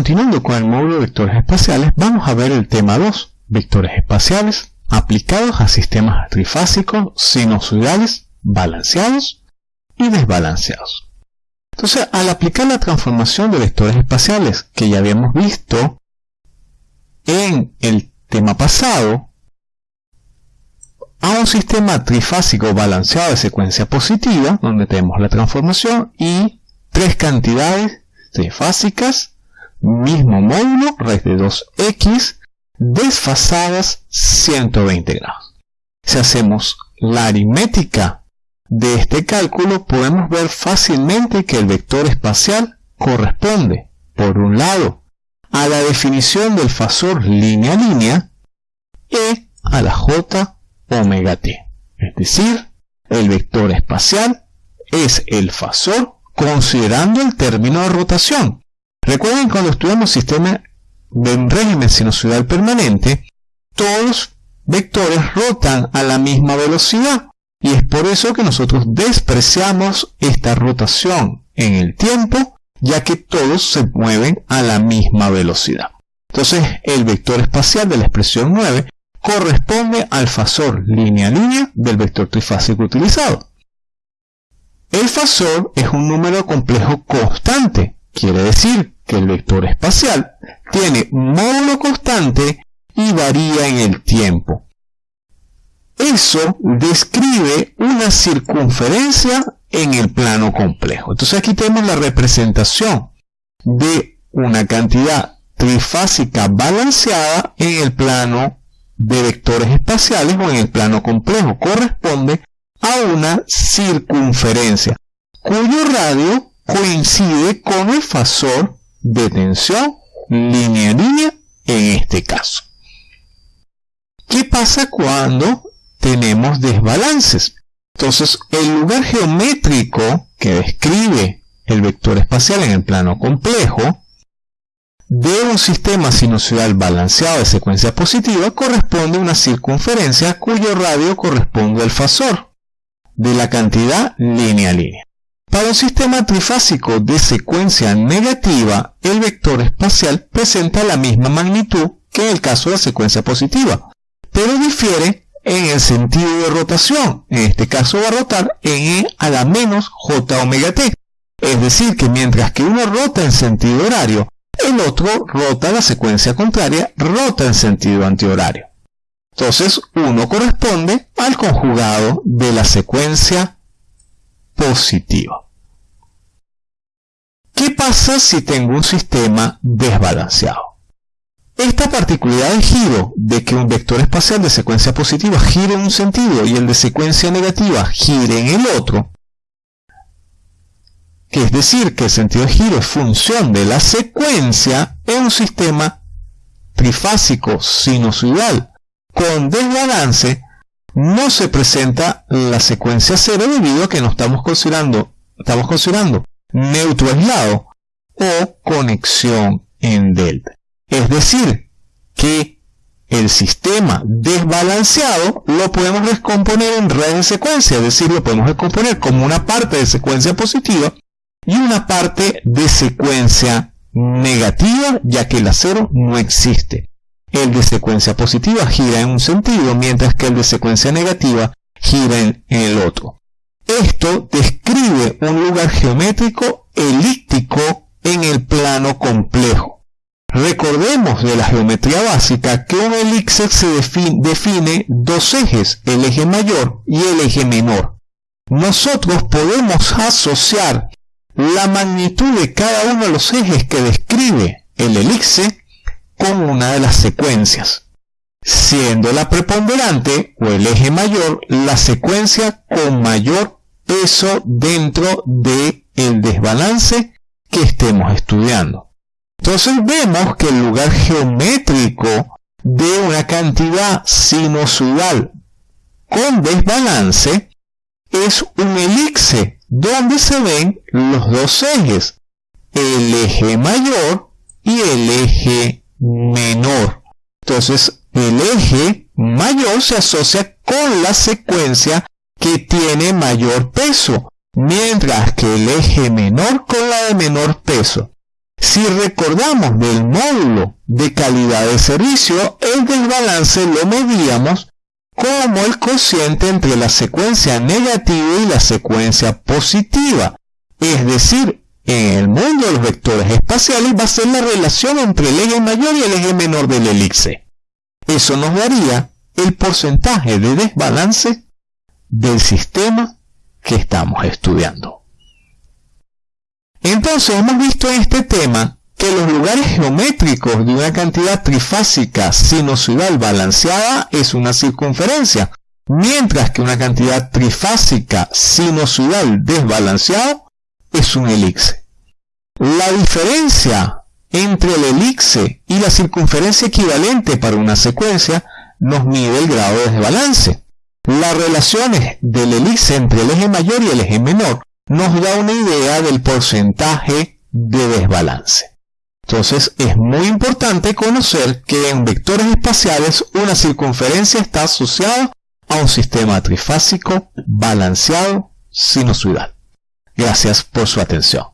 continuando con el módulo de vectores espaciales, vamos a ver el tema 2, vectores espaciales aplicados a sistemas trifásicos, sinusoidales, balanceados y desbalanceados. Entonces, al aplicar la transformación de vectores espaciales que ya habíamos visto en el tema pasado, a un sistema trifásico balanceado de secuencia positiva, donde tenemos la transformación y tres cantidades trifásicas, mismo módulo, raíz de 2x, desfasadas 120 grados. Si hacemos la aritmética de este cálculo, podemos ver fácilmente que el vector espacial corresponde, por un lado, a la definición del fasor línea-línea y a la j omega t. Es decir, el vector espacial es el fasor considerando el término de rotación. Recuerden cuando estudiamos sistema de un régimen sinusoidal permanente, todos vectores rotan a la misma velocidad y es por eso que nosotros despreciamos esta rotación en el tiempo ya que todos se mueven a la misma velocidad. Entonces el vector espacial de la expresión 9 corresponde al fasor línea-línea del vector trifásico utilizado. El fasor es un número complejo constante, quiere decir que el vector espacial tiene módulo constante y varía en el tiempo. Eso describe una circunferencia en el plano complejo. Entonces aquí tenemos la representación de una cantidad trifásica balanceada en el plano de vectores espaciales o en el plano complejo. Corresponde a una circunferencia cuyo radio coincide con el fasor de tensión línea-línea en este caso. ¿Qué pasa cuando tenemos desbalances? Entonces, el lugar geométrico que describe el vector espacial en el plano complejo de un sistema sinusoidal balanceado de secuencia positiva corresponde a una circunferencia cuyo radio corresponde al fasor de la cantidad línea-línea. Para un sistema trifásico de secuencia negativa, el vector espacial presenta la misma magnitud que en el caso de la secuencia positiva, pero difiere en el sentido de rotación. En este caso va a rotar en E a la menos J omega t. Es decir, que mientras que uno rota en sentido horario, el otro rota la secuencia contraria, rota en sentido antihorario. Entonces, uno corresponde al conjugado de la secuencia positiva. ¿Qué pasa si tengo un sistema desbalanceado? Esta particularidad de giro de que un vector espacial de secuencia positiva gire en un sentido y el de secuencia negativa gire en el otro, que es decir, que el sentido de giro es función de la secuencia en un sistema trifásico sinusoidal con desbalance, no se presenta la secuencia cero debido a que no estamos considerando, estamos considerando neutro aislado o conexión en delta. Es decir, que el sistema desbalanceado lo podemos descomponer en redes de secuencia, es decir, lo podemos descomponer como una parte de secuencia positiva y una parte de secuencia negativa, ya que el acero no existe. El de secuencia positiva gira en un sentido, mientras que el de secuencia negativa gira en el otro. Esto describe un lugar geométrico elíptico en el plano complejo. Recordemos de la geometría básica que un elixir se define, dos ejes, el eje mayor y el eje menor. Nosotros podemos asociar la magnitud de cada uno de los ejes que describe el elixir con una de las secuencias, siendo la preponderante o el eje mayor la secuencia con mayor peso dentro del el desbalance que estemos estudiando. Entonces vemos que el lugar geométrico de una cantidad sinusoidal con desbalance es un elixir donde se ven los dos ejes, el eje mayor y el eje menor. Entonces el eje mayor se asocia con la secuencia que tiene mayor peso, mientras que el eje menor con la de menor peso. Si recordamos del módulo de calidad de servicio, el desbalance lo medíamos como el cociente entre la secuencia negativa y la secuencia positiva. Es decir, en el mundo de los vectores espaciales va a ser la relación entre el eje mayor y el eje menor del elixir. Eso nos daría el porcentaje de desbalance del sistema que estamos estudiando. Entonces hemos visto en este tema que los lugares geométricos de una cantidad trifásica sinusoidal balanceada es una circunferencia, mientras que una cantidad trifásica sinusoidal desbalanceada es un elixir. La diferencia entre el elixir y la circunferencia equivalente para una secuencia nos mide el grado de desbalance. Las relaciones del elixir entre el eje mayor y el eje menor nos da una idea del porcentaje de desbalance. Entonces es muy importante conocer que en vectores espaciales una circunferencia está asociada a un sistema trifásico balanceado sinusoidal. Gracias por su atención.